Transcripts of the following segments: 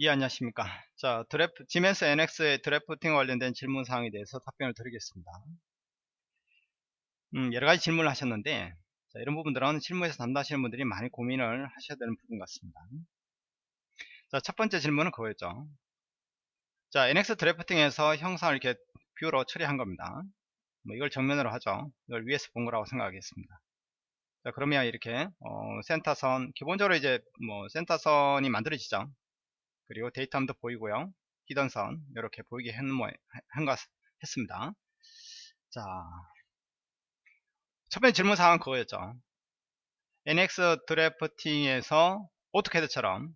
예, 안녕하십니까. 자, draf, 지멘스 NX의 drafting 관련된 질문 사항에 대해서 답변을 드리겠습니다. 음, 여러 가지 질문을 하셨는데, 자, 이런 부분들은 실무에서 담당하시는 분들이 많이 고민을 하셔야 되는 부분 같습니다. 자, 첫 번째 질문은 그거였죠. 자, NX drafting에서 형상을 이렇게 view로 처리한 겁니다. 뭐 이걸 정면으로 하죠. 이걸 위에서 본 거라고 생각하겠습니다. 자, 그러면 이렇게, 어, center선, 기본적으로 이제 뭐 센터선이 만들어지죠. 그리고 datum도 보이고요. hidden선 이렇게 보이게 한것 했습니다. 자, 첫 번째 질문 사항은 그거였죠. NX drafting에서 AutoCAD처럼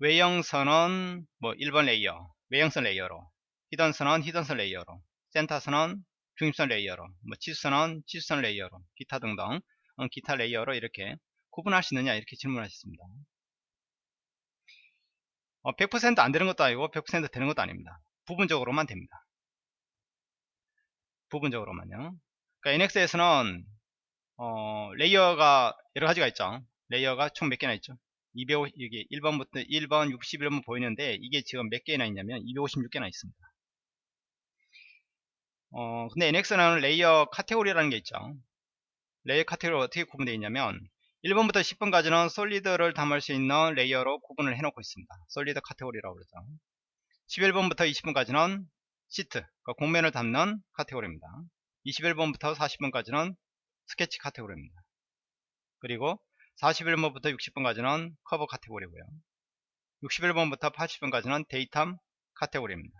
외형선은 뭐 1번 레이어, 외형선 레이어로, hidden선은 hidden선 레이어로, 센터선은 중립선 레이어로, 뭐 치수선은 치수선 레이어로, 기타 등등 어, 기타 레이어로 이렇게 구분할 수 있느냐 이렇게 질문하셨습니다. 어, 100%안 되는 것도 아니고 100% 되는 것도 아닙니다. 부분적으로만 됩니다. 부분적으로만요. 그러니까 NX에서는 어, 레이어가 여러 가지가 있죠. 레이어가 총 몇 개나 있죠? 205, 이게 1번부터 1번, 61번 보이는데 이게 지금 몇 개나 있냐면 256개나 있습니다. 어, 근데 NX는 레이어 카테고리라는 게 있죠. 레이어 카테고리가 어떻게 구분되어 있냐면 1번부터 10번까지는 solid를 담을 수 있는 레이어로 구분을 해놓고 있습니다. solid 카테고리라고 그러죠. 11번부터 20번까지는 시트, 그러니까 곡면을 담는 카테고리입니다. 21번부터 40번까지는 스케치 카테고리입니다. 그리고 41번부터 60번까지는 커버 카테고리고요. 61번부터 80번까지는 datum 카테고리입니다.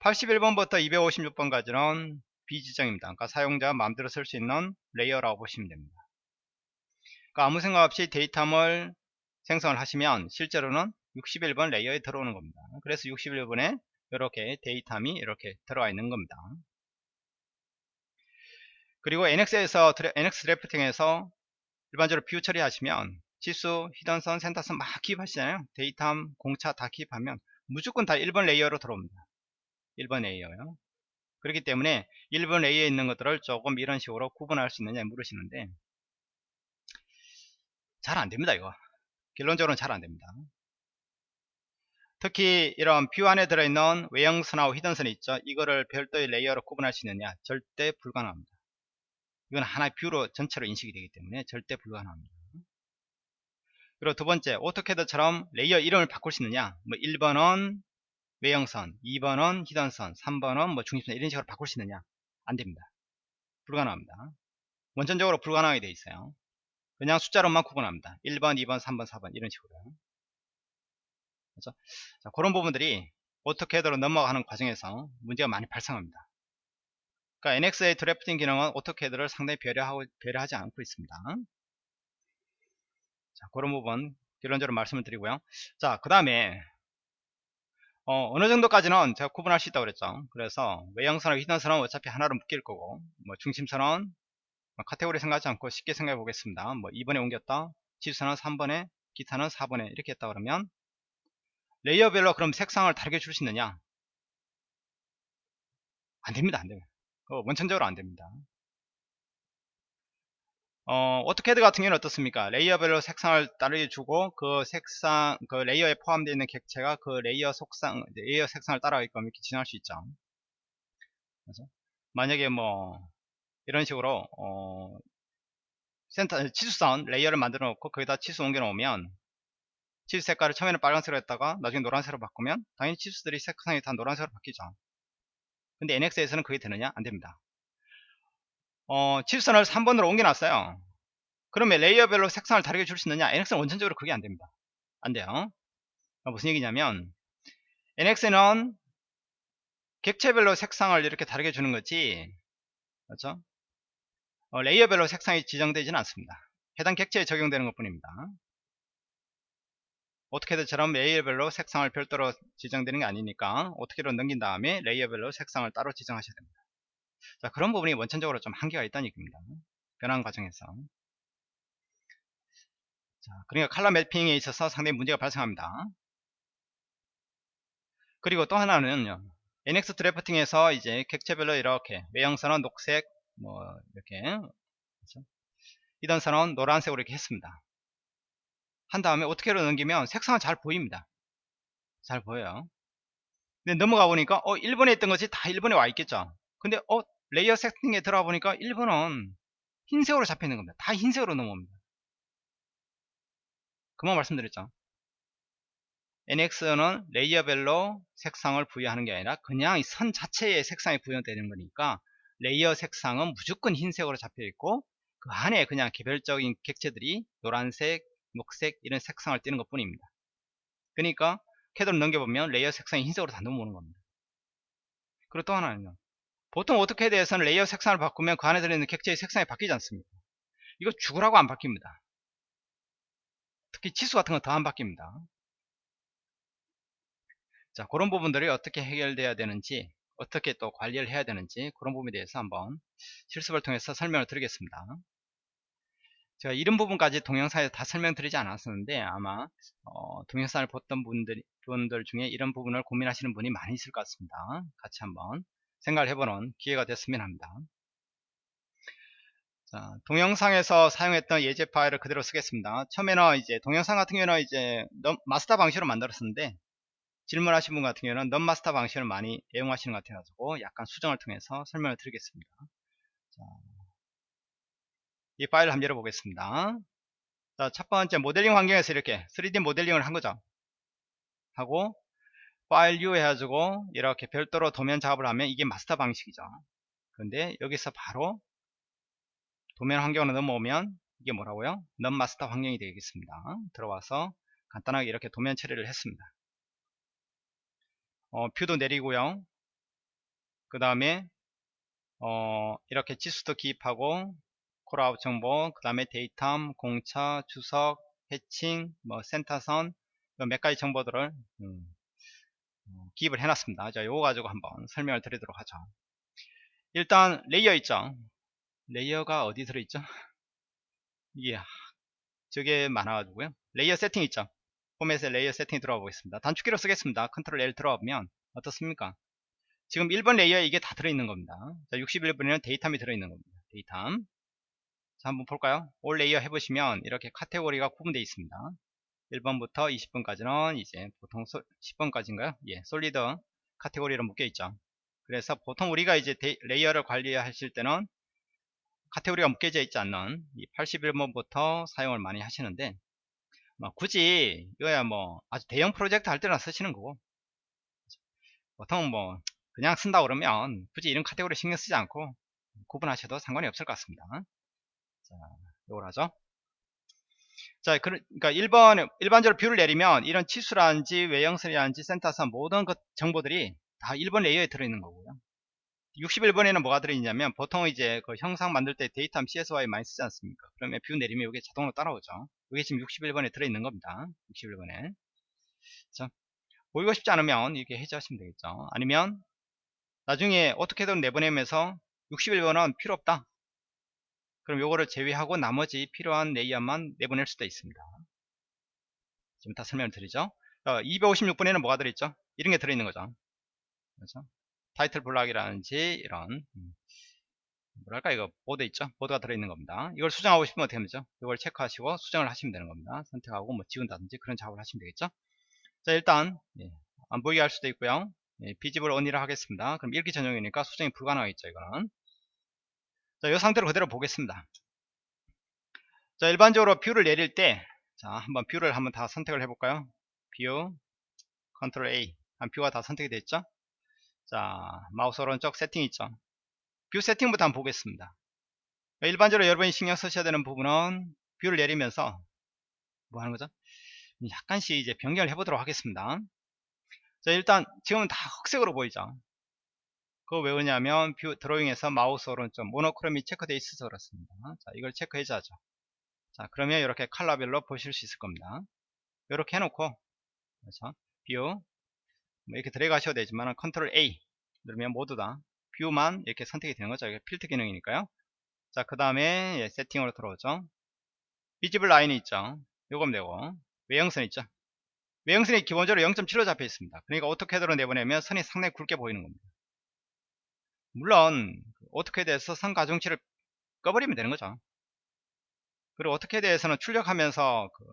81번부터 256번까지는 비지정입니다. 그러니까 사용자 마음대로 쓸 수 있는 레이어라고 보시면 됩니다. 그러니까 아무 생각 없이 datum을 생성을 하시면 실제로는 61번 레이어에 들어오는 겁니다. 그래서 61번에 이렇게 데이터이 이렇게 들어와 있는 겁니다. 그리고 NX에서 NX drafting에서 일반적으로 view 처리하시면 치수, hidden선, 센터선 막 기입하시잖아요. datum, 공차 다 기입하면 무조건 다 1번 레이어로 들어옵니다. 1번 레이어요. 그렇기 때문에 1번 레이어에 있는 것들을 조금 이런 식으로 구분할 수 있느냐 물으시는데 잘 안됩니다 이거. 결론적으로는 잘 안됩니다. 특히 이런 view 안에 들어있는 외형선하고 hidden선이 있죠. 이거를 별도의 레이어로 구분할 수 있느냐? 절대 불가능합니다. 이건 하나의 view로 전체로 인식이 되기 때문에 절대 불가능합니다. 그리고 두 번째 AutoCAD처럼 레이어 이름을 바꿀 수 있느냐? 뭐 1번은 외형선 2번은 hidden선 3번은 뭐 중립선 이런 식으로 바꿀 수 있느냐? 안됩니다. 불가능합니다. 원천적으로 불가능하게 되어 있어요 그냥 숫자로만 구분합니다. 1번, 2번, 3번, 4번 이런 식으로. 그래서 자, 그런 부분들이 AutoCAD로 넘어가는 과정에서 문제가 많이 발생합니다. 그러니까 NX의 drafting 기능은 AutoCAD를 상당히 배려하고, 배려하지 않고 있습니다. 자, 그런 부분 결론적으로 말씀을 드리고요. 자, 그 다음에 어, 어느 정도까지는 제가 구분할 수 있다고 그랬죠. 그래서 외형선하고 hidden선은 어차피 하나로 묶일 거고 뭐 중심선은 뭐 카테고리 생각하지 않고 쉽게 생각해 보겠습니다. 뭐 2번에 옮겼다. 치수는 3번에, 기타는 4번에 이렇게 했다 그러면 레이어별로 그럼 색상을 다르게 줄 수 있느냐? 안 됩니다. 안 됩니다. 어, 원천적으로 안 됩니다. 어, AutoCAD 같은 경우는 어떻습니까? 레이어별로 색상을 다르게 주고 그 색상, 그 레이어에 포함되어 있는 객체가 그 레이어 색상, 레이어 색상을 따라가게끔 이렇게 진행할 수 있죠. 그래서 만약에 뭐 이런 식으로 어, 센터 치수선 레이어를 만들어 놓고 거기다 치수 옮겨 놓으면 치수 색깔을 처음에는 빨간색으로 했다가 나중에 노란색으로 바꾸면 당연히 치수들이 색상이 다 노란색으로 바뀌죠. 근데 NX에서는 그게 되느냐? 안됩니다. 어, 치수선을 3번으로 옮겨 놨어요. 그러면 레이어별로 색상을 다르게 줄 수 있느냐? NX는 원천적으로 그게 안됩니다. 안돼요. 그러니까 무슨 얘기냐면 NX는 객체별로 색상을 이렇게 다르게 주는 거지. 그렇죠 어, 레이어별로 색상이 지정되지는 않습니다. 해당 객체에 적용되는 것 뿐입니다. AutoCAD처럼 레이어별로 색상을 별도로 지정되는 게 아니니까 AutoCAD로 넘긴 다음에 레이어별로 색상을 따로 지정하셔야 됩니다. 자, 그런 부분이 원천적으로 좀 한계가 있다는 얘기입니다. 변환 과정에서. 자, 그러니까 칼라 매핑에 있어서 상당히 문제가 발생합니다. 그리고 또 하나는요. NX 드래프팅에서 이제 객체별로 이렇게 외형선은 녹색, 뭐 이렇게 그렇죠? 이런 선은 노란색으로 이렇게 했습니다 한 다음에 어떻게로 넘기면 색상은 잘 보입니다 잘 보여요. 근데 넘어가 보니까 어 1번에 있던 것이 다 1번에 와 있겠죠. 근데 어 레이어 세팅에 들어가 보니까 1번은 흰색으로 잡혀 있는 겁니다. 다 흰색으로 넘어옵니다. 금방 말씀드렸죠. NX는 레이어별로 색상을 부여하는 게 아니라 그냥 이 선 자체에 색상이 부여되는 거니까 레이어 색상은 무조건 흰색으로 잡혀 있고 그 안에 그냥 개별적인 객체들이 노란색, 녹색 이런 색상을 띠는 것 뿐입니다. 그러니까 캐드를 넘겨보면 레이어 색상이 흰색으로 다 넘어오는 겁니다. 그리고 또 하나는요. 보통 AutoCAD에서는 레이어 색상을 바꾸면 그 안에 들어있는 객체의 색상이 바뀌지 않습니다. 이거 죽으라고 안 바뀝니다. 특히 치수 같은 거 더 안 바뀝니다. 자, 그런 부분들이 어떻게 해결돼야 되는지, 어떻게 또 관리를 해야 되는지, 그런 부분에 대해서 한번 실습을 통해서 설명을 드리겠습니다. 제가 이런 부분까지 동영상에서 다 설명드리지 않았었는데, 아마, 어, 동영상을 봤던 분들, 분들 중에 이런 부분을 고민하시는 분이 많이 있을 것 같습니다. 같이 한번 생각을 해보는 기회가 됐으면 합니다. 자, 동영상에서 사용했던 예제 파일을 그대로 쓰겠습니다. 처음에는 이제 동영상 같은 경우는 이제 마스터 방식으로 만들었었는데 질문하신 분 같은 경우는 넌마스터 방식을 많이 애용하시는 것 같아가지고 약간 수정을 통해서 설명을 드리겠습니다. 자, 이 파일을 한번 열어보겠습니다. 자, 첫 번째 모델링 환경에서 이렇게 3D 모델링을 한 거죠. 하고 파일 new 해가지고 이렇게 별도로 도면 작업을 하면 이게 마스터 방식이죠. 그런데 여기서 바로 도면 환경으로 넘어오면 이게 뭐라고요? non-master 환경이 되겠습니다. 들어와서 간단하게 이렇게 도면 처리를 했습니다. 어, view도 내리고요. 그 다음에 어, 이렇게 지수도 기입하고 callout 정보, 그 다음에 datum, 공차, 주석, hatching, 뭐 center선 몇 가지 정보들을 음, 어, 기입을 해놨습니다. 자, 요거 가지고 한번 설명을 드리도록 하죠. 일단 layer 있죠. layer가 어디 들어있죠? 이게 저게 많아가지고요. layer 세팅 있죠. 포맷에 layer 세팅 들어가 보겠습니다. 단축키로 쓰겠습니다. 컨트롤 L 들어가 보면 어떻습니까? 지금 1번 layer에 이게 다 들어있는 겁니다. 자, 61번에는 datum이 들어있는 겁니다. datum. 자, 한번 볼까요? all layer 해보시면 이렇게 카테고리가 구분되어 있습니다. 1번부터 20번까지는 이제 보통 소, 10번까지인가요? 예, solid 카테고리로 묶여 있죠. 그래서 보통 우리가 이제 데이, layer를 관리하실 때는 카테고리가 묶여져 있지 않는 이 81번부터 사용을 많이 하시는데 뭐 굳이 이거야 뭐 아주 대형 프로젝트 할 때나 쓰시는 거고. 보통 뭐 그냥 쓴다 그러면 굳이 이런 카테고리 신경 쓰지 않고 구분하셔도 상관이 없을 것 같습니다. 자 요걸 하죠. 자 그러니까 1번 일반적으로 view를 내리면 이런 치수라든지 외형선이라든지 center선 모든 그 정보들이 다 1번 layer에 들어있는 거고요 61번에는 뭐가 들어있냐면 보통 이제 그 형상 만들 때 datum CSYS 많이 쓰지 않습니까? 그러면 view 내리면 이게 자동으로 따라오죠. 이게 지금 61번에 들어있는 겁니다. 61번에. 자, 보이고 싶지 않으면 이렇게 해제하시면 되겠죠. 아니면 나중에 어떻게든 내보내면서 61번은 필요 없다. 그럼 요거를 제외하고 나머지 필요한 layer만 내보낼 수도 있습니다. 지금 다 설명을 드리죠. 256번에는 뭐가 들어있죠? 이런 게 들어있는 거죠. 그렇죠? title block이라든지 이런 음, 뭐랄까 이거 border 있죠? border가 들어있는 겁니다. 이걸 수정하고 싶으면 어떻게 하면 되죠? 이걸 체크하시고 수정을 하시면 되는 겁니다. 선택하고 뭐 지운다든지 그런 작업을 하시면 되겠죠? 자 일단 예, 안 보이게 할 수도 있고요. 예, visible only라 하겠습니다. 그럼 읽기 전용이니까 수정이 불가능하겠죠 이거는. 자 이 상태로 그대로 보겠습니다. 자 일반적으로 view를 내릴 때 자 한번 view를 한번 다 선택을 해볼까요? view 컨트롤 A. 한 view가 다 선택이 됐죠 자 마우스 오른쪽 세팅 있죠? view 세팅부터 한번 보겠습니다. 일반적으로 여러분이 신경 쓰셔야 되는 부분은 view를 내리면서 뭐 하는 거죠? 약간씩 이제 변경을 해보도록 하겠습니다. 자 일단 지금은 다 흑색으로 보이죠? 그거 왜 그러냐면 view drawing에서 마우스 오른쪽 monochrome이 체크되어 있어서 그렇습니다. 자 이걸 체크해 줘야죠. 자 그러면 이렇게 컬러별로 보실 수 있을 겁니다. 이렇게 해놓고 그렇죠? view 뭐 이렇게 들어가셔도 되지만 컨트롤 A 누르면 모두 다 view만 이렇게 선택이 되는 거죠. 이게 필터 기능이니까요. 자, 그 다음에 예, 세팅으로 들어오죠. visible line이 있죠. 요거면 되고 외형선 있죠. 외형선이 기본적으로 0.7로 잡혀 있습니다. 그러니까 AutoCAD로 내보내면 선이 상당히 굵게 보이는 겁니다. 물론 AutoCAD에서 선 가중치를 꺼버리면 되는 거죠. 그리고 AutoCAD에서는 출력하면서 그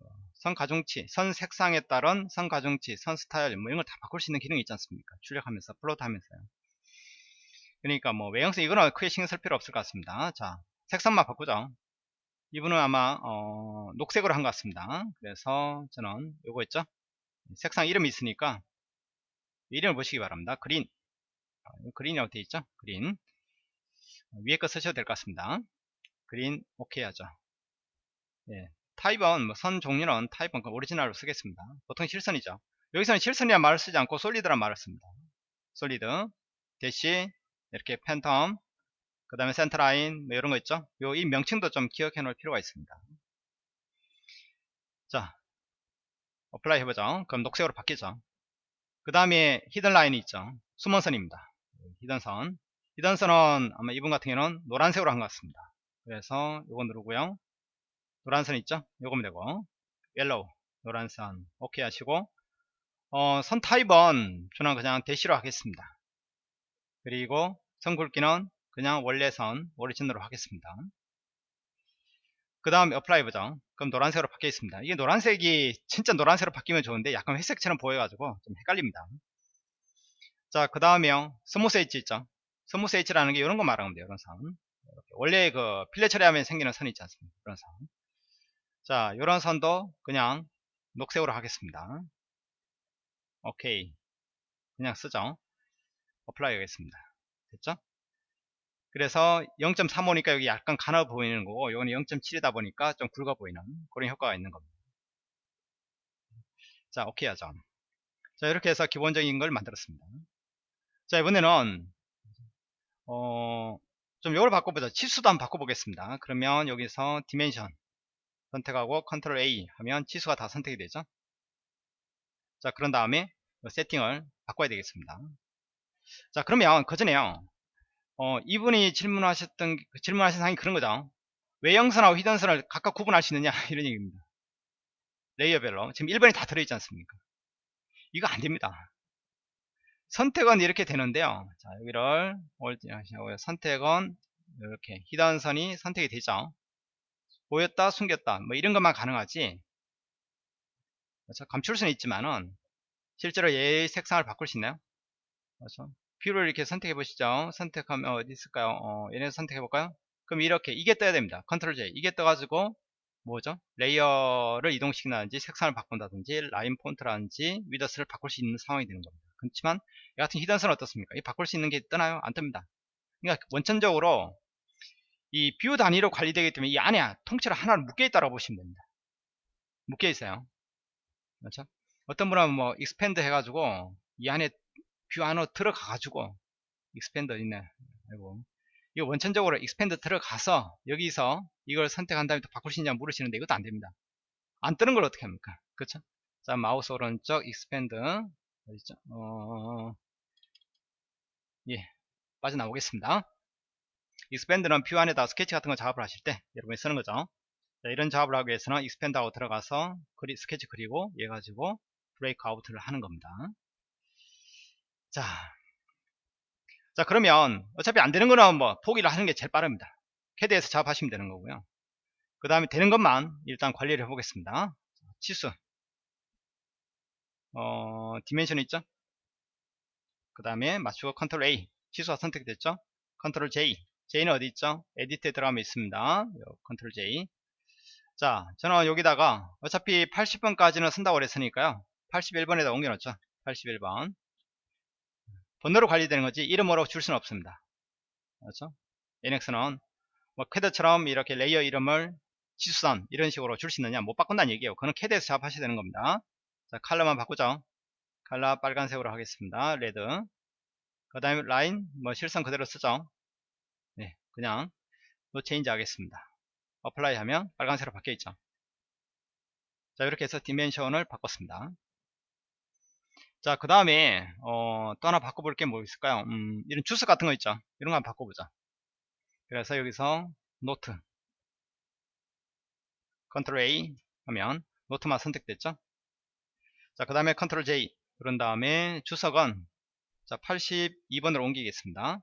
선 가중치, 선 색상에 따른 선 가중치, 선 스타일 뭐 이런 걸 다 바꿀 수 있는 기능이 있지 않습니까? 출력하면서 plot 하면서요. 그러니까 뭐 외형성 이거는 크게 신경 쓸 필요 없을 것 같습니다. 자, 색상만 바꾸죠. 이분은 아마 어, 녹색으로 한 것 같습니다. 그래서 저는 요거 있죠? 색상 이름이 있으니까 이름을 보시기 바랍니다. 그린 어, 그린이라고 되어 있죠? 그린 위에 거 쓰셔도 될 것 같습니다. 그린 오케이 하죠. 예, 타입은 뭐선 종류는 타입은 그 오리지널로 쓰겠습니다. 보통 실선이죠. 여기서는 실선이란 말을 쓰지 않고 solid란 말을 씁니다. solid dash 이렇게 팬텀 그 다음에 centerline 뭐 이런 거 있죠. 요 이 명칭도 좀 기억해 놓을 필요가 있습니다. 자 apply 해보죠. 그럼 녹색으로 바뀌죠. 그 다음에 hidden line이 있죠. 숨은 선입니다. hidden 선 hidden 선은 아마 이분 같은 경우는 노란색으로 한 것 같습니다. 그래서 요거 누르고요. 노란선 있죠? 요거면 되고 yellow 노란선 오케이 하시고 어, 선 타입은 저는 그냥 dash로 하겠습니다. 그리고 선 굵기는 그냥 원래 선 오리지널로 하겠습니다. 그 다음에 apply 보죠. 그럼 노란색으로 바뀌어 있습니다. 이게 노란색이 진짜 노란색으로 바뀌면 좋은데 약간 회색처럼 보여 가지고 좀 헷갈립니다. 자, 그 다음에요. smooth edge 있죠. smooth edge라는 게 이런 거 말하면 돼요. 이런 선. 원래 그 fillet 처리하면 생기는 선이 있지 않습니까? 그런 선. 자, 이런 선도 그냥 녹색으로 하겠습니다. 오케이. 그냥 쓰죠. apply 하겠습니다. 됐죠? 그래서 0.35니까 여기 약간 가늘어 보이는 거고 이거는 0.7이다 보니까 좀 굵어 보이는 그런 효과가 있는 겁니다. 자, 오케이 하죠. 자, 이렇게 해서 기본적인 걸 만들었습니다. 자, 이번에는 어, 좀 이걸 바꿔보자. 치수도 한번 바꿔보겠습니다. 그러면 여기서 dimension 선택하고 컨트롤 A 하면 치수가 다 선택이 되죠. 자, 그런 다음에 세팅을 바꿔야 되겠습니다. 자, 그러면 그 전에요. 어, 이분이 질문하셨던 질문하신 사항이 그런 거죠. 외형선하고 hidden선을 각각 구분할 수 있느냐 이런 얘기입니다. layer별로 지금 1번이 다 들어있지 않습니까? 이거 안 됩니다. 선택은 이렇게 되는데요. 자, 여기를 선택은 이렇게 hidden선이 선택이 되죠. 보였다, 숨겼다, 뭐 이런 것만 가능하지. 그렇죠? 감출 수는 있지만은 실제로 얘의 색상을 바꿀 수 있나요? 그렇죠? view를 이렇게 선택해 보시죠. 선택하면 어디 있을까요? 어, 얘네 선택해 볼까요? 그럼 이렇게 이게 떠야 됩니다. 컨트롤 J 이게 떠가지고 뭐죠? 레이어를 이동시킨다든지 색상을 바꾼다든지 라인 폰트라든지 width를 바꿀 수 있는 상황이 되는 겁니다. 그렇지만 이 같은 hidden선은 어떻습니까? 이 바꿀 수 있는 게 뜨나요? 안 뜹니다. 그러니까 원천적으로 이 뷰 단위로 관리되기 때문에 이 안에 통째로 하나로 묶여 있다고 보시면 됩니다. 묶여 있어요. 그렇죠? 어떤 분은 뭐 expand 해가지고 이 안에 뷰 안으로 들어가 가지고 expand 있네 아이고. 이거 원천적으로 expand 들어가서 여기서 이걸 선택한 다음에 또 바꿀 수 있냐 물으시는데 이것도 안 됩니다. 안 뜨는 걸 어떻게 합니까? 그쵸 자 마우스 오른쪽 expand 어디죠 어... 예. 빠져나오겠습니다 expand는 뷰 안에다 스케치 같은 거 작업을 하실 때 여러분이 쓰는 거죠 자, 이런 작업을 하기 위해서는 expand하고 들어가서 그리, 스케치 그리고 얘 가지고 break out을 하는 겁니다 자, 자 그러면 어차피 안 되는 거는 뭐 포기를 하는 게 제일 빠릅니다. 캐드에서 작업하시면 되는 거고요. 그 다음에 되는 것만 일단 관리를 해보겠습니다. 치수, 어, dimension 있죠? 그 다음에 맞추고 컨트롤 A, 치수가 선택됐죠? 컨트롤 J, J는 어디 있죠? edit에 들어가면 있습니다. 컨트롤 J. 자, 저는 여기다가 어차피 80번까지는 쓴다고 그랬으니까요. 81번에다 옮겨놓죠. 81번. 번호로 관리되는 거지 이름으로 줄 수는 없습니다. 그렇죠? NX는 뭐 캐드처럼 이렇게 레이어 이름을 치수선 이런 식으로 줄 수 있느냐 못 바꾼다는 얘기예요. 그거는 캐드에서 작업하셔야 되는 겁니다. 자 컬러만 바꾸죠. 컬러 빨간색으로 하겠습니다. red 그 다음에 라인 뭐 실선 그대로 쓰죠. 네 그냥 no change 하겠습니다. apply 하면 빨간색으로 바뀌어 있죠. 자 이렇게 해서 dimension을 바꿨습니다. 자, 그 다음에, 어, 또 하나 바꿔볼 게 뭐 있을까요? 음, 이런 주석 같은 거 있죠? 이런 거 한번 바꿔보자. 그래서 여기서 노트. 컨트롤 A 하면 노트만 선택됐죠? 자, 그 다음에 컨트롤 J. 그런 다음에 주석은 자, 82번으로 옮기겠습니다.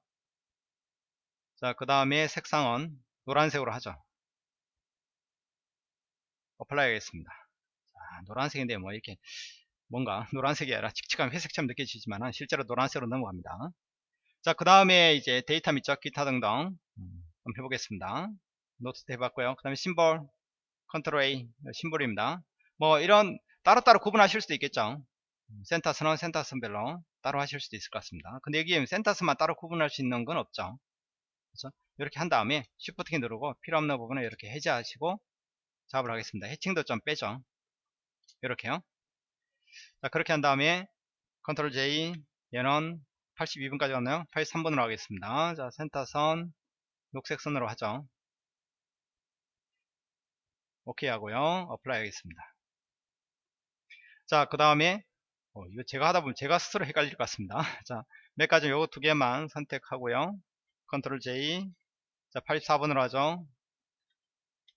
자, 그 다음에 색상은 노란색으로 하죠. apply 하겠습니다. 자, 노란색인데 뭐 이렇게 뭔가 노란색이 아니라 칙칙한 회색처럼 느껴지지만 실제로 노란색으로 넘어갑니다. 자, 그 다음에 이제 datum 및 기타 등등 음, 한번 해보겠습니다. 노트 해봤고요. 그 다음에 심볼, 컨트롤 A, 심볼입니다. 뭐 이런 따로따로 구분하실 수도 있겠죠. 센터선은 센터선별로 따로 하실 수도 있을 것 같습니다. 근데 여기 센터선만 따로 구분할 수 있는 건 없죠. 그렇죠? 이렇게 한 다음에 Shift 키 누르고 필요 없는 부분을 이렇게 해제하시고 작업을 하겠습니다. 해칭도 좀 빼죠. 이렇게요. 자, 그렇게 한 다음에 컨트롤 J 얘는 82번까지 갔나요? 83번으로 하겠습니다. 자, 센터선 녹색 선으로 하죠. 오케이 하고요. apply 하겠습니다. 자, 그 다음에 어, 이거 제가 하다 보면 제가 스스로 헷갈릴 것 같습니다. 자, 몇 가지 요거 두 개만 선택하고요. 컨트롤 J. 자, 84번으로 하죠.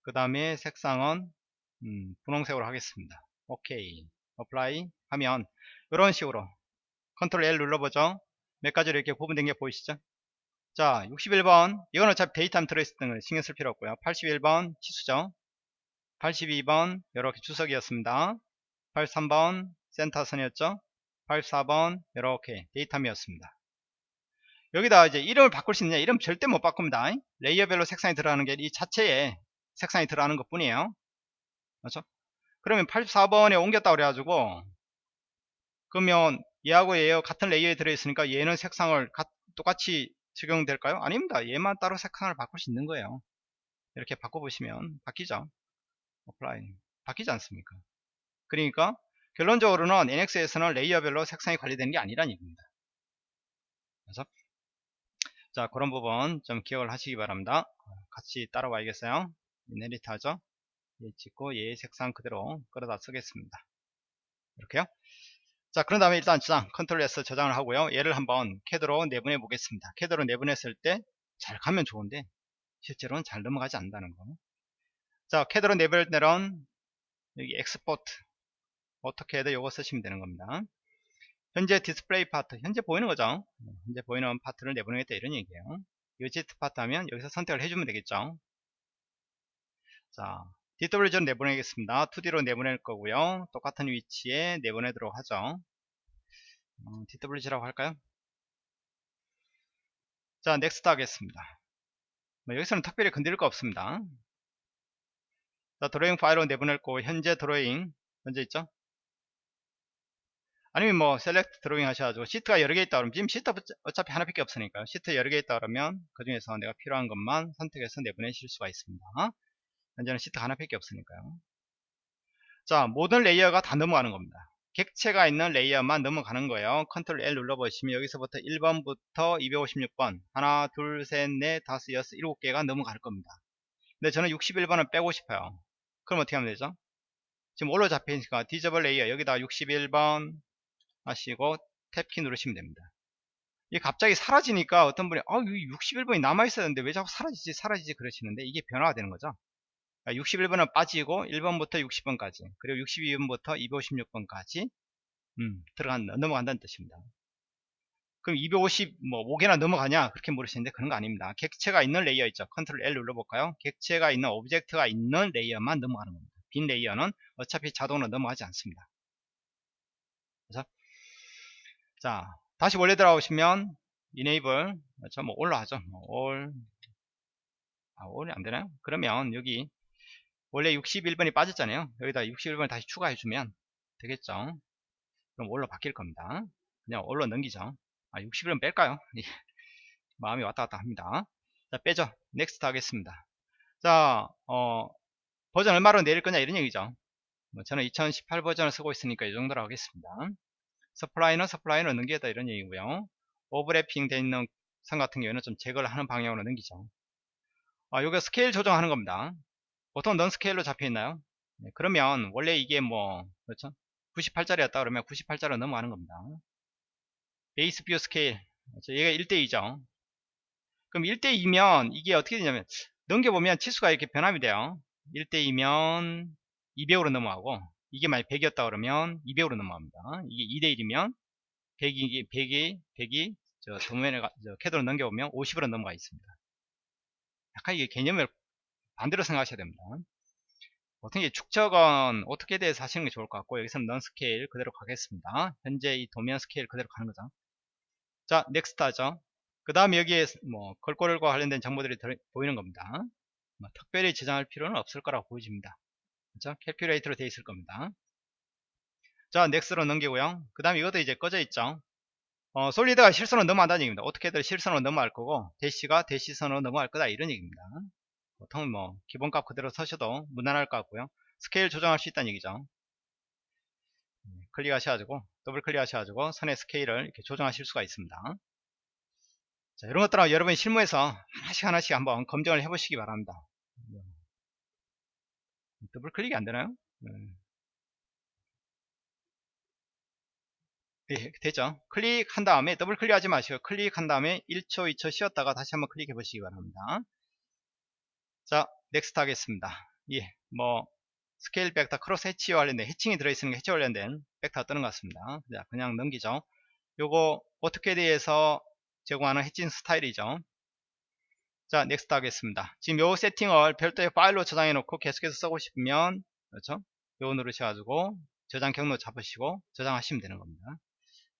그 다음에 색상은 음, 분홍색으로 하겠습니다. 오케이. apply 하면 이런 식으로 컨트롤 L 눌러보죠. 몇 가지로 이렇게 구분된 게 보이시죠? 자, 61번. 이건 어차피 datum 들어있을 때는 신경 쓸 필요 없고요. 81번 치수죠. 82번 이렇게 주석이었습니다. 83번 센터선이었죠. 84번 이렇게 datum이었습니다. 여기다 이제 이름을 바꿀 수 있느냐? 이름 절대 못 바꿉니다. 레이어별로 색상이 들어가는 게 이 자체에 색상이 들어가는 것 뿐이에요. 그렇죠? 그러면 84번에 옮겼다 그래가지고 그러면 얘하고 얘 같은 레이어에 들어있으니까 얘는 색상을 가, 똑같이 적용될까요? 아닙니다. 얘만 따로 색상을 바꿀 수 있는 거예요. 이렇게 바꿔보시면 바뀌죠. apply 바뀌지 않습니까? 그러니까 결론적으로는 NX에서는 레이어별로 색상이 관리되는 게 아니라는 얘기입니다. 그래서 자 그런 부분 좀 기억을 하시기 바랍니다. 같이 따라와야겠어요. inherit 하죠. 얘 찍고 얘의 색상 그대로 끌어다 쓰겠습니다. 이렇게요. 자 그런 다음에 일단 저장 컨트롤 S 저장을 하고요. 얘를 한번 캐드로 내보내 보겠습니다. 캐드로 내보냈을 때 잘 가면 좋은데 실제로는 잘 넘어가지 않는다는 거. 자 캐드로 때는 여기 export AutoCAD 이거 쓰시면 되는 겁니다. 현재 디스플레이 파트 현재 보이는 거죠. 현재 보이는 파트를 내보내겠다 이런 얘기예요. 유지 파트 하면 여기서 선택을 해주면 되겠죠. 자 DWG로 내보내겠습니다. 2D로 내보낼 거고요. 똑같은 위치에 내보내도록 하죠. 어, DWG라고 할까요? 자, next 하겠습니다. 뭐 여기서는 특별히 건드릴 거 없습니다. 자, 드로잉 파일로 내보낼 거고 현재 드로잉 현재 있죠? 아니면 뭐 select 드로잉 하셔가지고 시트가 여러 개 있다 그러면 지금 시트 어차피 하나밖에 없으니까요. 시트 여러 개 있다 그러면 그 중에서 내가 필요한 것만 선택해서 내보내실 수가 있습니다. 현재는 시트 하나밖에 없으니까요. 자, 모든 layer가 다 넘어가는 겁니다. 객체가 있는 layer만 넘어가는 거예요. control L 눌러보시면 여기서부터 1번부터 256번 하나, 둘, 셋, 넷, 다섯, 여섯, 일곱 개가 넘어갈 겁니다. 근데 저는 61번을 빼고 싶어요. 그럼 어떻게 하면 되죠? 지금 all로 잡혀있으니까 disable layer 여기다 61번 하시고 탭키 누르시면 됩니다. 이게 갑자기 사라지니까 어떤 분이 아, 61번이 남아있었는데 왜 자꾸 사라지지 사라지지 그러시는데 이게 변화가 되는 거죠. 61번은 그러니까 빠지고 1번부터 60번까지 그리고 62번부터 256번까지 음, 들어간다 넘어간다는 뜻입니다. 그럼 250 뭐 5개나 넘어가냐 그렇게 물으시는데 그런 거 아닙니다. 객체가 있는 layer 있죠. control L 눌러볼까요? 객체가 있는 object가 있는 layer만 넘어가는 겁니다. 빈 layer는 어차피 자동으로 넘어가지 않습니다. 그래서 자 다시 원래 들어오시면 enable 그렇죠? 뭐 all로 하죠. 뭐 all 아, all이 안 되나요? 그러면 여기 원래 61번이 빠졌잖아요. 여기다 61번을 다시 추가해 주면 되겠죠. 그럼 all로 바뀔 겁니다. 그냥 all로 넘기죠. 아, 61번 뺄까요? 마음이 왔다 갔다 합니다. 자, 빼죠. next 하겠습니다. 자, 어, 버전 얼마로 내릴 거냐 이런 얘기죠. 뭐 저는 2018 버전을 쓰고 있으니까 이 정도로 하겠습니다. supply는 supply는 넘기겠다 이런 얘기고요. overlapping 되어 있는 선 같은 경우에는 좀 제거를 하는 방향으로 넘기죠. 아, 요게 스케일 조정하는 겁니다. 보통 non scale로 잡혀 있나요? 네, 그러면 원래 이게 뭐 그렇죠? 98짜리였다 그러면 98짜리로 넘어가는 겁니다. base view scale 그렇죠? 얘가 1대2죠. 그럼 1대2면 이게 어떻게 되냐면 넘겨보면 치수가 이렇게 변환이 돼요. 1대2면 200으로 넘어가고 이게 만약 100이었다 그러면 200으로 넘어갑니다. 이게 2대1이면 100이 100이 100이 저 도면에 저 캐드로 넘겨보면 50으로 넘어가 있습니다. 약간 이게 개념을 반대로 생각하셔야 됩니다. 어떻게 축척은 오토캐드에서 하시는 게 좋을 것 같고 여기서는 non scale 그대로 가겠습니다. 현재 이 도면 스케일 그대로 가는 거죠. 자, next 하죠. 그 다음 여기에 뭐 글꼴과 관련된 정보들이 들, 보이는 겁니다. 뭐 특별히 저장할 필요는 없을 거라고 보여집니다. 그렇죠? calculator로 되어 있을 겁니다. 자, next로 넘기고요. 그 다음 이것도 이제 꺼져 있죠. 어, solid가 실선으로 넘어간다는 얘기입니다. 어떻게든 실선으로 넘어갈 거고 dash가 dash선으로 넘어갈 거다 이런 얘기입니다. 보통 뭐 기본값 그대로 쓰셔도 무난할 것 같고요. 스케일 조정할 수 있다는 얘기죠. 네, 클릭하셔가지고 더블 클릭하셔가지고 선의 스케일을 이렇게 조정하실 수가 있습니다. 자, 이런 것들은 여러분이 실무에서 하나씩 하나씩 한번 검증을 해보시기 바랍니다. 네. 더블 클릭이 안 되나요? 네. 예, 됐죠? 클릭한 다음에 더블 클릭하지 마시고 클릭한 다음에 1초, 2초 쉬었다가 다시 한번 클릭해 보시기 바랍니다. 자, next 하겠습니다. 예, 뭐 스케일 벡터 crosshatch와 관련된 hatching이 들어있는 게 hatch 관련된 벡터가 뜨는 것 같습니다. 자, 그냥 넘기죠. 요거 오토캐드에서 제공하는 hatching 스타일이죠. 자, next 하겠습니다. 지금 요 세팅을 별도의 파일로 저장해 놓고 계속해서 쓰고 싶으면 그렇죠? 요거 누르셔가지고 저장 경로 잡으시고 저장하시면 되는 겁니다.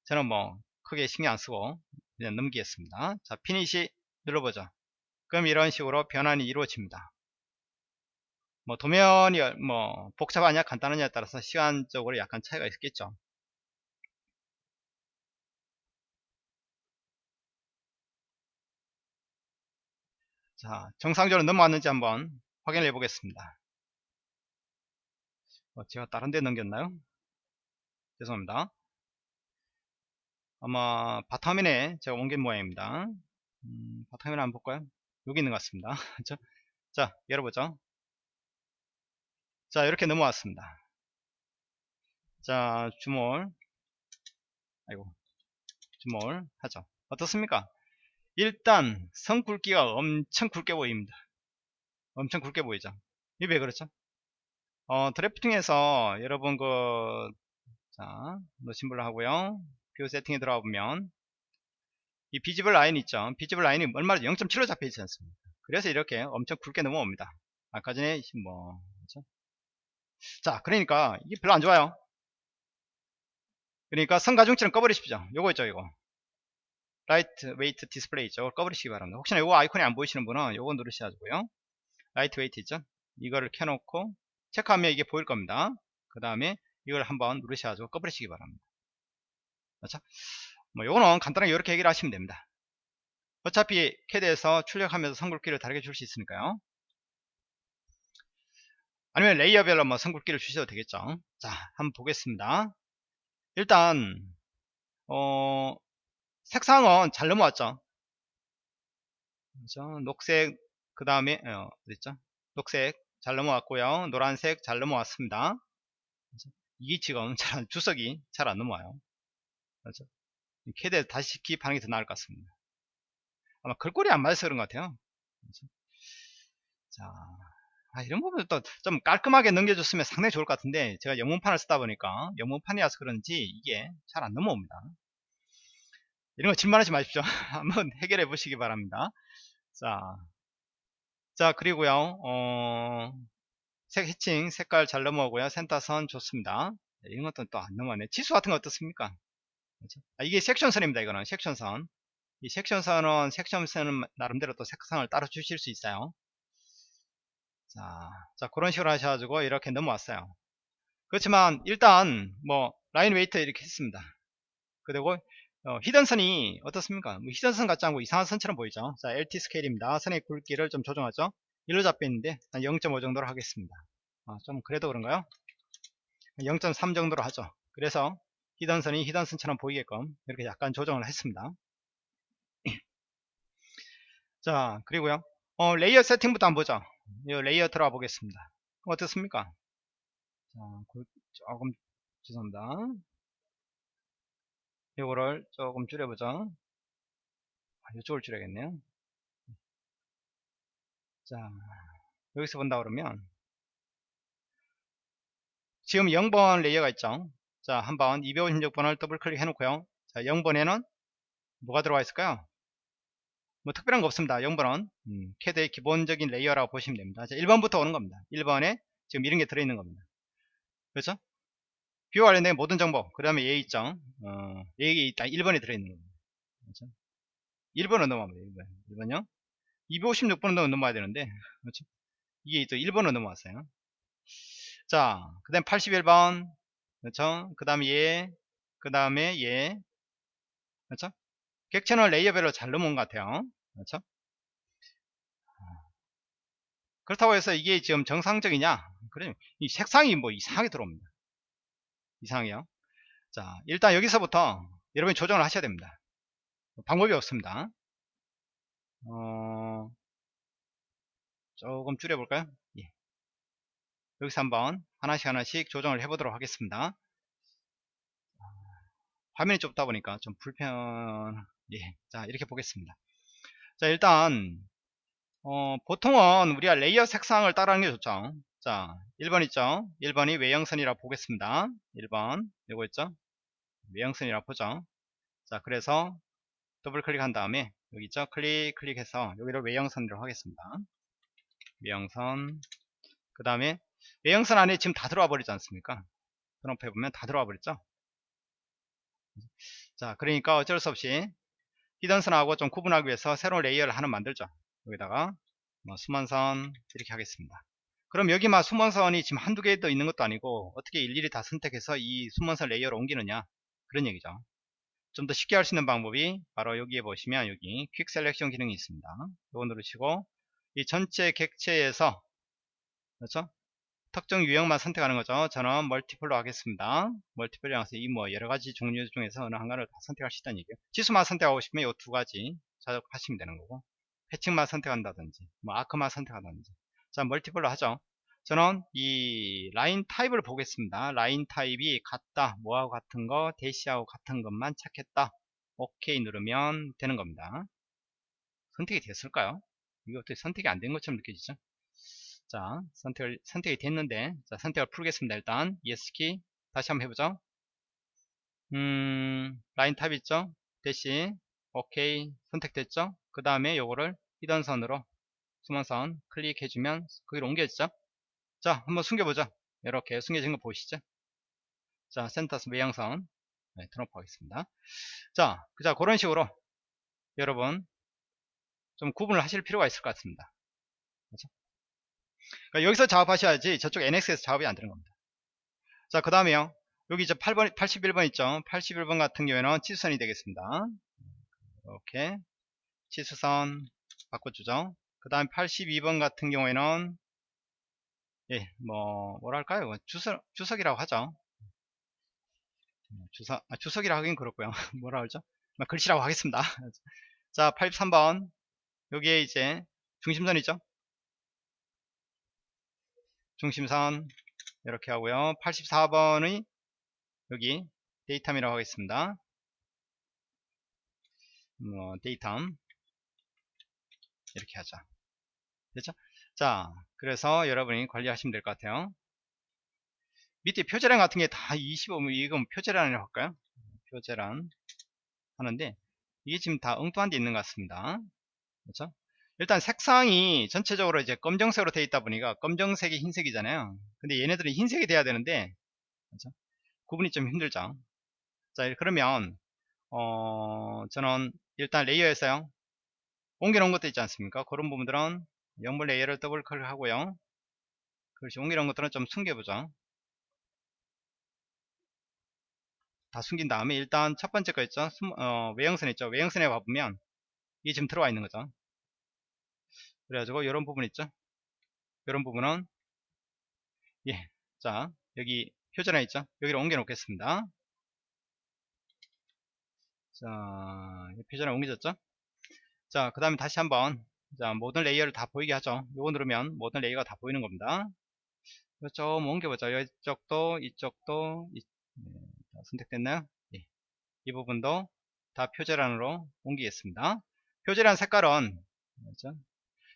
저는 뭐 크게 신경 안 쓰고 그냥 넘기겠습니다. 자, finish 눌러보죠. 그럼 이런 식으로 변환이 이루어집니다. 뭐 도면이 뭐 복잡하냐 간단하냐에 따라서 시간적으로 약간 차이가 있겠죠. 자, 정상적으로 넘어왔는지 한번 확인해 보겠습니다. 어, 제가 다른 데 넘겼나요? 죄송합니다. 아마 바텀면에 제가 옮긴 모양입니다. 음, 바텀면에 한번 볼까요? 여기 있는 것 같습니다. 자, 열어보죠. 자, 이렇게 넘어왔습니다. 자, 주몰. 아이고, zoom all 하죠. 어떻습니까? 일단 선 굵기가 엄청 굵게 보입니다. 엄청 굵게 보이죠. 이게 왜 그렇죠? 어, drafting에서 여러분 그, 자, no symbol로 하고요. view 세팅에 들어가 보면 이 visible line 있죠. visible line이 얼마나 0.7로 잡혀 있지 않습니까? 그래서 이렇게 엄청 굵게 넘어옵니다. 아까 전에 뭐 그렇죠? 자, 그러니까 이게 별로 안 좋아요. 그러니까 선가중치는 꺼버리십시오. 요거 있죠, 이거. line weight display 있죠. 꺼버리시기 바랍니다. 혹시나 요거 아이콘이 안 보이시는 분은 요거 누르셔가지고요. line weight 있죠. 이거를 켜놓고 체크하면 이게 보일 겁니다. 그 다음에 이걸 한번 누르셔가지고 꺼버리시기 바랍니다. 그렇죠? 뭐 요거는 간단하게 이렇게 얘기를 하시면 됩니다. 어차피 캐드에서 출력하면서 선굵기를 다르게 줄 수 있으니까요. 아니면 레이어별로 뭐 선굵기를 주셔도 되겠죠. 자, 한번 보겠습니다. 일단 어, 색상은 잘 넘어왔죠. 그렇죠? 녹색 그 다음에 어, 어딨죠? 녹색 잘 넘어왔고요. 노란색 잘 넘어왔습니다. 그렇죠? 이게 지금 잘, 주석이 잘 안 넘어와요. 그렇죠? 캐드에 다시 기입하는 게더 나을 것 같습니다. 아마 글꼴이 안 맞아서 그런 것 같아요. 그렇죠? 자, 아, 이런 부분 또좀 깔끔하게 넘겨줬으면 상당히 좋을 것 같은데 제가 영문판을 쓰다 보니까 영문판이라서 그런지 이게 잘 안 넘어옵니다. 이런 거 질문하지 마십시오. 한번 해결해 보시기 바랍니다. 자, 자 그리고요, 어, 색 해칭 색깔 잘 넘어오고요. 센터선 좋습니다. 네, 이런 것도 또 안 넘어가네. 치수 같은 거 어떻습니까? 그렇죠? 아, 이게 섹션선입니다. 이거는 섹션선. 이 section선은 section선은 나름대로 또 색상을 따로 주실 수 있어요. 자, 자 그런 식으로 하셔가지고 이렇게 넘어왔어요. 그렇지만 일단 뭐 line weight 이렇게 했습니다. 그리고 어, hidden선이 어떻습니까? 뭐 hidden선 같지 않고 이상한 선처럼 보이죠? 자, LT scale입니다. 선의 굵기를 좀 조정하죠? 일로 잡혀 있는데 한 0.5 정도로 하겠습니다. 아, 좀 그래도 그런가요? 0.3 정도로 하죠. 그래서 hidden선이 hidden선처럼 보이게끔 이렇게 약간 조정을 했습니다. 자, 그리고요. 어, layer 세팅부터 한번 보죠. 이 layer 들어가 보겠습니다. 어떻습니까? 자, 조금 죄송합니다. 이거를 조금 줄여보죠. 아, 이쪽을 줄여야겠네요. 자, 여기서 본다 그러면 지금 0번 layer가 있죠. 자, 한번 256번을 더블 클릭 해 놓고요. 자, 0번에는 뭐가 들어와 있을까요? 뭐 특별한 거 없습니다. 0번은 음, 캐드의 기본적인 layer라고 보시면 됩니다. 자, 1번부터 오는 겁니다. 1번에 지금 이런 게 들어있는 겁니다. 그렇죠? 뷰와 관련된 모든 정보, 그 다음에 얘 있죠? 어, 있다. 1번에 들어있는. 그렇죠? 1번은 넘어가면 돼요. 1번. 1번요? 256번은 넘어야 되는데, 그렇죠? 이게 또 1번은 넘어왔어요. 자, 그 다음 81번. 그렇죠? 그 다음에 얘, 그 다음에 얘. 그렇죠? 객체는 레이어별로 잘 넘어온 것 같아요. 그렇죠? 그렇다고 해서 이게 지금 정상적이냐? 그래, 이 색상이 뭐 이상하게 들어옵니다. 이상해요. 자, 일단 여기서부터 여러분이 조정을 하셔야 됩니다. 방법이 없습니다. 어, 조금 줄여볼까요? 예. 여기서 한번 하나씩 하나씩 조정을 해보도록 하겠습니다. 화면이 좁다 보니까 좀 불편, 예. 자, 이렇게 보겠습니다. 자, 일단, 어, 보통은 우리가 레이어 색상을 따라하는 게 좋죠. 자, 1번 있죠? 1번이 외형선이라 고 보겠습니다. 1번, 이거 있죠? 외형선이라 고 보죠. 자, 그래서 더블 클릭한 다음에 여기 있죠? 클릭, 클릭해서 여기를 외형선으로 하겠습니다. 외형선. 그 다음에 외형선 안에 지금 다 들어와 버리지 않습니까? 드럼프 해보면 다 들어와 버렸죠? 자, 그러니까 어쩔 수 없이 hidden선하고 좀 구분하기 위해서 새로운 layer를 하나 만들죠. 여기다가 뭐 숨은선 이렇게 하겠습니다. 그럼 여기만 숨은선이 지금 한두 개 더 있는 것도 아니고 어떻게 일일이 다 선택해서 이 숨은선 layer를 옮기느냐 그런 얘기죠. 좀 더 쉽게 할 수 있는 방법이 바로 여기에 보시면 여기 quick selection 기능이 있습니다. 이거 누르시고 이 전체 객체에서 그렇죠? 특정 유형만 선택하는 거죠. 저는 multiple로 하겠습니다. multiple로 해서 이 뭐 여러 가지 종류 중에서 어느 하나를 다 선택할 수 있다는 얘기예요. 치수만 선택하고 싶으면 이 두 가지 자극하시면 되는 거고 해칭만 선택한다든지 뭐 arc만 선택한다든지 자 multiple로 하죠. 저는 이 line type을 보겠습니다. line type이 같다, 뭐하고 같은 거, 대시하고 같은 것만 찾겠다. 오케이 누르면 되는 겁니다. 선택이 됐을까요? 이거 어떻게 선택이 안 된 것처럼 느껴지죠? 자, 선택을, 선택이 됐는데, 자, 선택을 풀겠습니다. 일단, ESC키, 다시 한번 해보죠. 음, line type 있죠? 대시, 오케이, 선택됐죠? 그 다음에 요거를 히던선으로, 수만선 클릭해주면, 거기로 옮겨지죠? 자, 한번 숨겨보죠. 이렇게 숨겨진 거 보이시죠? 자, 센터스 외양선, 네, 등록하겠습니다. 자, 자, 그런 식으로, 여러분, 좀 구분을 하실 필요가 있을 것 같습니다. 그렇죠? 그러니까 여기서 작업하셔야지 저쪽 NX에서 작업이 안 되는 겁니다. 자, 그 다음에요. 여기 이제 8번, 81번 있죠? 81번 같은 경우에는 치수선이 되겠습니다. 이렇게 치수선 바꿔주죠. 그 다음 82번 같은 경우에는 예, 뭐 뭐랄까요? 뭐 주석 주석이라고 하죠. 주석 아, 주석이라 하긴 그렇고요. 뭐라 그러죠? 뭐 글씨라고 하겠습니다. 자, 83번 여기에 이제 중심선 이죠. 중심선 이렇게 하고요 84번의 여기 datum이라고 하겠습니다 뭐 datum 이렇게 하자 됐죠? 자 그래서 여러분이 관리하시면 될 것 같아요. 밑에 표제란 같은 게 다 25면 이건 표제란이라고 할까요? 표제란 하는데 이게 지금 다 엉뚱한 데 있는 것 같습니다. 그렇죠? 일단 색상이 전체적으로 이제 검정색으로 되어 있다 보니까 검정색이 흰색이잖아요. 근데 얘네들은 흰색이 돼야 되는데 그렇죠? 구분이 좀 힘들죠? 자 그러면 어 저는 일단 layer에서요. 옮겨 놓은 것도 있지 않습니까? 그런 부분들은 연물 layer를 더블 클릭 하고요. 그렇지 놓은 것들은 좀 숨겨보죠. 다 숨긴 다음에 일단 첫 번째 거 있죠? 어, 외형선 있죠? 외형선에 가보면 이게 지금 들어와 있는 거죠. 그래가지고 이런 부분 있죠? 이런 부분은 예, 자 여기 표제란 있죠? 여기를 옮겨 놓겠습니다. 자 표제란 옮겨졌죠? 자 그 다음에 다시 한번 자 모든 layer를 다 보이게 하죠. 요거 누르면 모든 layer가 다 보이는 겁니다. 좀 옮겨보죠. 이쪽도 이쪽도 이, 네, 선택됐나요? 예. 이 부분도 다 표제란으로 옮기겠습니다. 표제란 색깔은 그렇죠?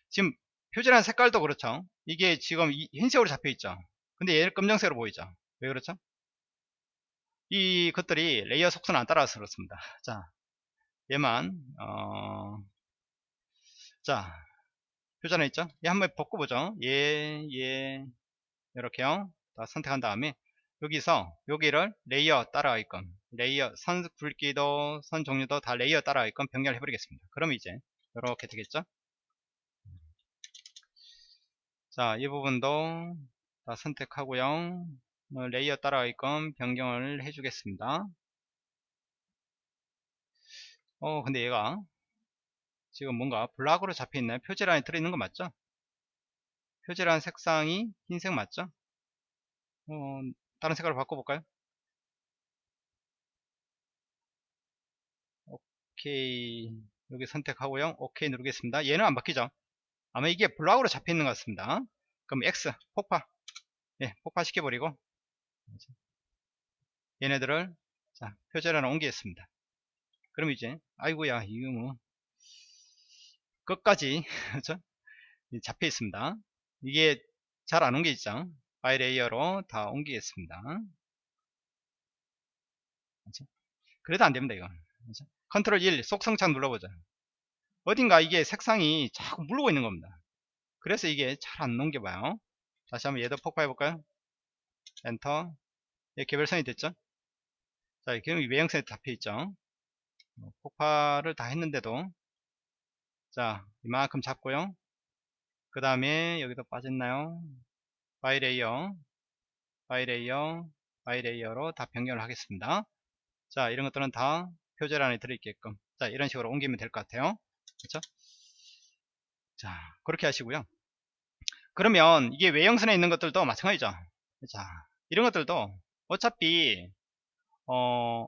지금 표제란 색깔도 그렇죠. 이게 지금 흰색으로 잡혀 있죠. 근데 얘는 검정색으로 보이죠. 왜 그렇죠? 이 것들이 레이어 속도는 안 따라서 그렇습니다. 자 얘만 어... 자 표제란 있죠? 얘 한번 바꿔보죠. 얘, 얘 이렇게요. 다 선택한 다음에 여기서 여기를 layer 따라가게끔 layer 선 굵기도 선 종류도 다 layer 따라가게끔 변경을 해버리겠습니다. 그럼 이제 이렇게 되겠죠? 자 이 부분도 다 선택하고요. 어, layer 따라가게끔 변경을 해주겠습니다. 어 근데 얘가 지금 뭔가 블록으로 잡혀 있나요? 표제란에 들어있는 거 맞죠? 표지란 색상이 흰색 맞죠? 어, 다른 색깔로 바꿔볼까요? 오케이. 여기 선택하고요. 오케이 누르겠습니다. 얘는 안 바뀌죠? 아마 이게 블락으로 잡혀 있는 것 같습니다. 그럼 X 폭파. 예 폭파 시켜 버리고. 얘네들을 자 표절하나 옮기겠습니다. 그럼 이제 아이고야 이거 뭐 끝까지 그렇죠? 잡혀 있습니다. 이게 잘 안 옮겨있죠 by layer로 다 옮기겠습니다. 그렇죠? 그래도 안 됩니다 이거 그렇죠? 컨트롤 1 속성창 눌러보자 어딘가 이게 색상이 자꾸 물고 있는 겁니다. 그래서 이게 잘 안 넘겨봐요. 다시 한번 얘도 폭파해 볼까요? 엔터. 예, 개별선이 됐죠? 자 그럼 외형선이 잡혀있죠? 뭐 폭파를 다 했는데도 자 이만큼 잡고요. 그 다음에 여기도 빠졌나요? by layer by layer by layer로 다 변경을 하겠습니다. 자 이런 것들은 다 표제란에 들어있게끔. 자 이런 식으로 옮기면 될 것 같아요. 그렇죠 자 그렇게 하시고요. 그러면 이게 외형선에 있는 것들도 마찬가지죠. 자 이런 것들도 어차피 어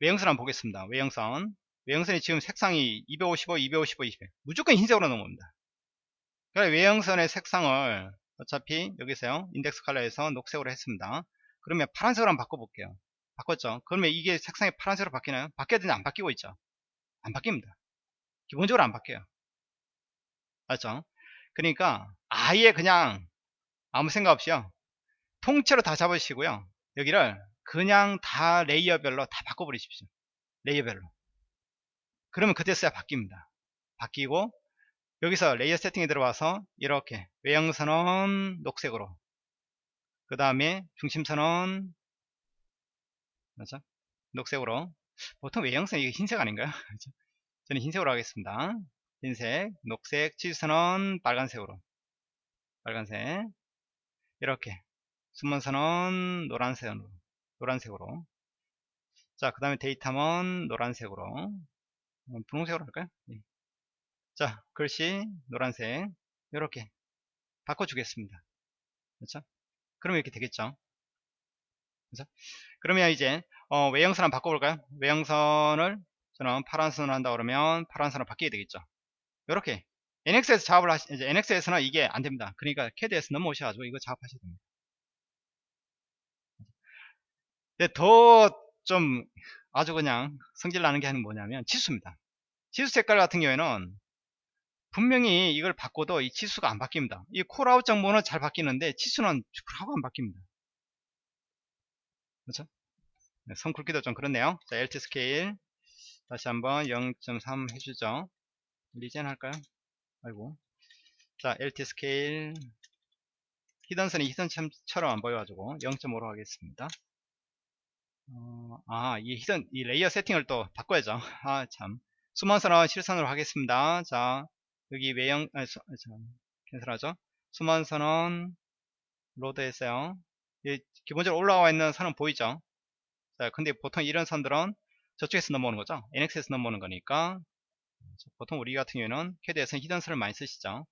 외형선 한번 보겠습니다. 외형선 외형선이 지금 색상이 255 255 200 무조건 흰색으로 넘어옵니다. 그러니까 외형선의 색상을 어차피 여기서요 인덱스 컬러에서 녹색으로 했습니다. 그러면 파란색으로 한번 바꿔볼게요. 바꿨죠? 그러면 이게 색상이 파란색으로 바뀌나요? 바뀌어야 되는데 안 바뀌고 있죠? 안 바뀝니다. 기본적으로 안 바뀌어요. 맞죠? 그러니까 아예 그냥 아무 생각 없이요. 통째로 다 잡으시고요. 여기를 그냥 다 layer별로 다 바꿔버리십시오. layer별로 그러면 그때서야 바뀝니다. 바뀌고 여기서 layer 세팅에 들어와서 이렇게 외형선은 녹색으로 그 다음에 중심선은 맞죠? 녹색으로. 보통 외형선 이게 흰색 아닌가요? 저는 흰색으로 하겠습니다. 흰색, 녹색, 치수선은 빨간색으로. 빨간색. 이렇게. 숨은선은 노란색으로 노란색으로. 자 그 다음에 데이터먼 노란색으로 분홍색으로 할까요? 예. 자 글씨 노란색. 이렇게 바꿔주겠습니다. 그렇죠? 그러면 이렇게 되겠죠? 그렇죠? 그러면 이제 어, 외형선 한번 바꿔볼까요? 외형선을 저는 파란 선을 한다 그러면 파란 선을 바뀌게 되겠죠? 이렇게. NX에서 작업을 하시 이제 NX에서는 이게 안 됩니다. 그러니까 CAD에서 넘어오셔가지고 이거 작업하셔야 됩니다. 더좀 아주 그냥 성질 나는 게 뭐냐면 치수입니다 치수 색깔 같은 경우에는 분명히 이걸 바꿔도 이 치수가 안 바뀝니다. 이 콜아웃 정보는 잘 바뀌는데 치수는 하고 안 바뀝니다. 그렇죠? 네, 선 굵기도 좀 그렇네요. 자, LT scale 다시 한번 0.3 해주죠. regen 할까요? 아이고. 자, LT 스케일 히든선이 히든처럼 안 보여가지고 0.5로 하겠습니다. 어, 아, 이 hidden, 이 layer 세팅을 또 바꿔야죠. 아, 참. 숨은선은 실선으로 하겠습니다. 자, 여기 외형 아, 수, 아, cancel하죠? 수만 선은 load 했어요. 기본적으로 올라와 있는 선은 보이죠? 자 근데 보통 이런 선들은 저쪽에서 넘어오는 거죠? NX에서 넘어오는 거니까. 보통 우리 같은 경우에는 캐드에서는 hidden선을 많이 쓰시죠?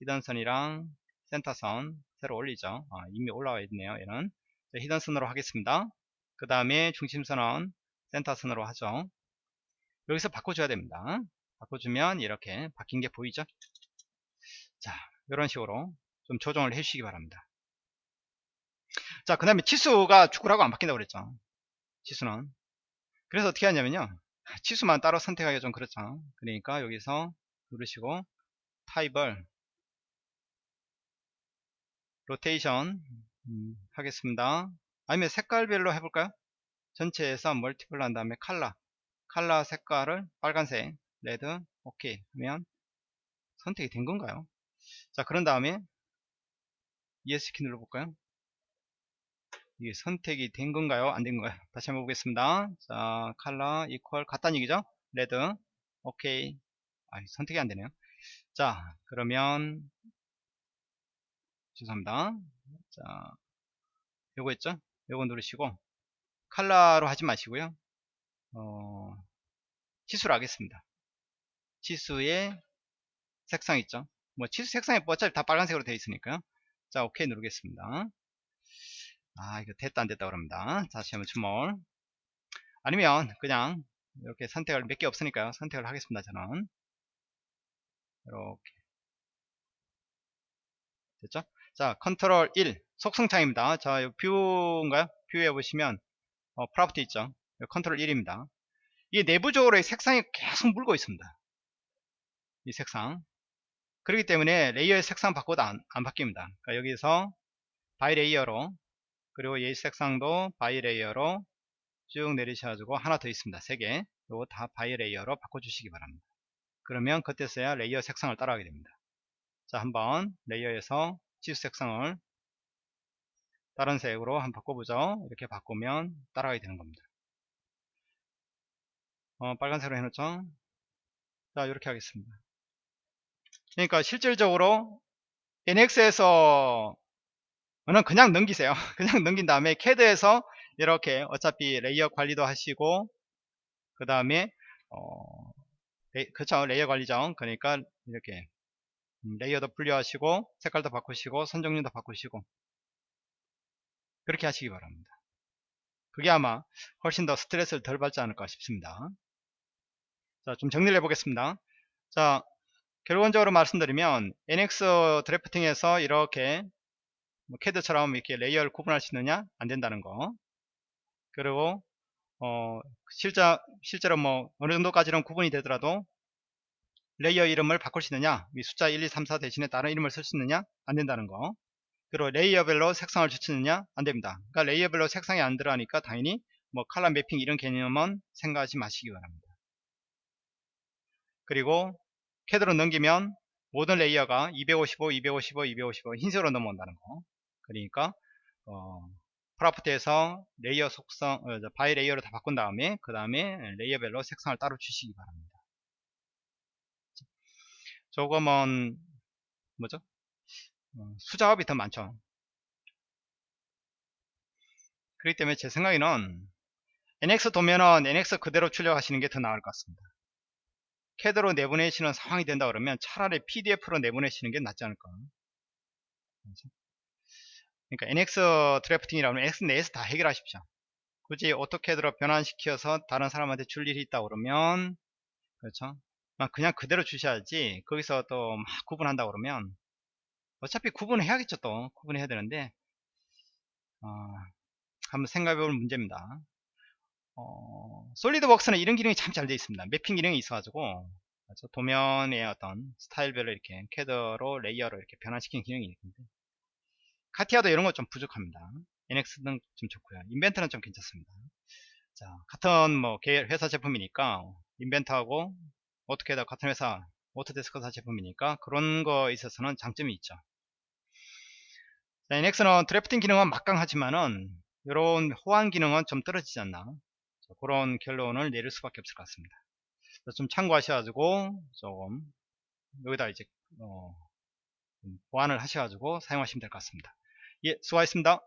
hidden선이랑 센터선 새로 올리죠? 아, 이미 올라와 있네요 얘는. hidden선으로 하겠습니다. 그 다음에 중심선은 센터선으로 하죠 여기서 바꿔줘야 됩니다. 바꿔주면 이렇게 바뀐 게 보이죠? 자 이런 식으로 좀 조정을 해 주시기 바랍니다. 자 그 다음에 치수가 축구라고 안 바뀐다고 그랬죠? 치수는. 그래서 어떻게 하냐면요. 치수만 따로 선택하기가 좀 그렇죠. 그러니까 여기서 누르시고 타입을 로테이션 음, 하겠습니다. 아니면 색깔별로 해볼까요? 전체에서 multiple 한 다음에 color color 색깔을 빨간색 red 오케이 하면 선택이 된 건가요 자 그런 다음에 ESC키 눌러볼까요? 이게 선택이 된 건가요? 안 된 건가요? 다시 한번 보겠습니다. 자, 컬러 equal 같다는 얘기죠? red. 오케이. 아, 선택이 안 되네요. 자, 그러면 죄송합니다. 자, 요거 있죠? 요거 누르시고 컬러로 하지 마시고요. 어, 치수로 하겠습니다. 치수의 색상 있죠? 뭐 치수 색상이 뭐 어차피 다 빨간색으로 되어 있으니까요. 자, 오케이 누르겠습니다. 아 이거 됐다 안 됐다 그럽니다. 다시 한번 주몰 아니면 그냥 이렇게 선택을 몇 개 없으니까요. 선택을 하겠습니다 저는. 이렇게. 됐죠? 자 컨트롤 1 속성창입니다. 자 view인가요? view에 보시면 어, property 있죠 컨트롤 1입니다 이게 내부적으로 색상이 계속 물고 있습니다 이 색상 그렇기 때문에 layer의 색상 바꿔도 안, 안 바뀝니다 그러니까 여기서 by layer로 그리고 이 색상도 by layer로 쭉 내리셔가지고 하나 더 있습니다. 3개. 이거 다 by layer로 바꿔주시기 바랍니다. 그러면 그때서야 layer 색상을 따라가게 됩니다. 자, 한번 layer에서 치수 색상을 다른 색으로 한번 바꿔보죠. 이렇게 바꾸면 따라가게 되는 겁니다. 어, 빨간색으로 해놓죠. 자, 이렇게 하겠습니다. 그러니까 실질적으로 NX에서 는 그냥 넘기세요. 그냥 넘긴 다음에 캐드에서 이렇게 어차피 layer 관리도 하시고 그 다음에 어, 레, 그쵸 layer 관리죠. 그러니까 이렇게 음, layer도 분류하시고 색깔도 바꾸시고 선종류도 바꾸시고 그렇게 하시기 바랍니다. 그게 아마 훨씬 더 스트레스를 덜 받지 않을까 싶습니다. 자, 좀 정리를 해보겠습니다. 자, 결론적으로 말씀드리면 NX drafting에서 이렇게 뭐 캐드처럼 이렇게 layer를 구분할 수 있느냐? 안 된다는 거. 그리고 어 실제 실제로 뭐 어느 정도까지는 구분이 되더라도 layer 이름을 바꿀 수 있느냐? 이 숫자 1 2 3 4 대신에 다른 이름을 쓸 수 있느냐? 안 된다는 거. 그리고 layer별로 색상을 줄 수 있느냐? 안 됩니다. 그러니까 layer별로 색상이 안 들어가니까 당연히 뭐 color mapping 이런 개념은 생각하지 마시기 바랍니다 그리고 캐드로 넘기면 모든 layer가 255, 255, 255 흰색으로 넘어온다는 거. 그러니까 어, property에서 layer 속성 어, by layer를 다 바꾼 다음에 그 다음에 layer별로 색상을 따로 주시기 바랍니다. 조금은 뭐죠? 어, 수작업이 더 많죠. 그렇기 때문에 제 생각에는 NX 도면은 NX 그대로 출력하시는 게 더 나을 것 같습니다 캐드로 내보내시는 상황이 된다 그러면 차라리 PDF로 내보내시는 게 낫지 않을까 그러니까 NX drafting이라면 NX 내에서 다 해결하십시오. 굳이 AutoCAD로 변환시켜서 다른 사람한테 줄 일이 있다 그러면 그렇죠. 그냥 그대로 주셔야지 거기서 또 막 구분한다 그러면 어차피 구분해야겠죠 또 구분해야 되는데 어, 한번 생각해 볼 문제입니다. 어, SolidWorks는 이런 기능이 참 잘 되어 있습니다. mapping 기능이 있어가지고 그렇죠? 도면의 어떤 스타일별로 이렇게 캐드로 layer로 이렇게 변환시키는 기능이 있는데 카티아도 이런 거 좀 부족합니다. NX는 좀 좋고요. 인벤트는 좀 괜찮습니다. 자, 같은 뭐 회사 제품이니까 인벤트하고 어떻게다 같은 회사 오토데스크사 제품이니까 그런 거 있어서는 장점이 있죠. 자, NX는 드래프팅 기능은 막강하지만은 이런 호환 기능은 좀 떨어지지 않나 자, 그런 결론을 내릴 수밖에 없을 것 같습니다. 좀 참고하셔가지고 조금 여기다 이제 어, 보완을 하셔가지고 사용하시면 될 것 같습니다. 예, 수고하셨습니다.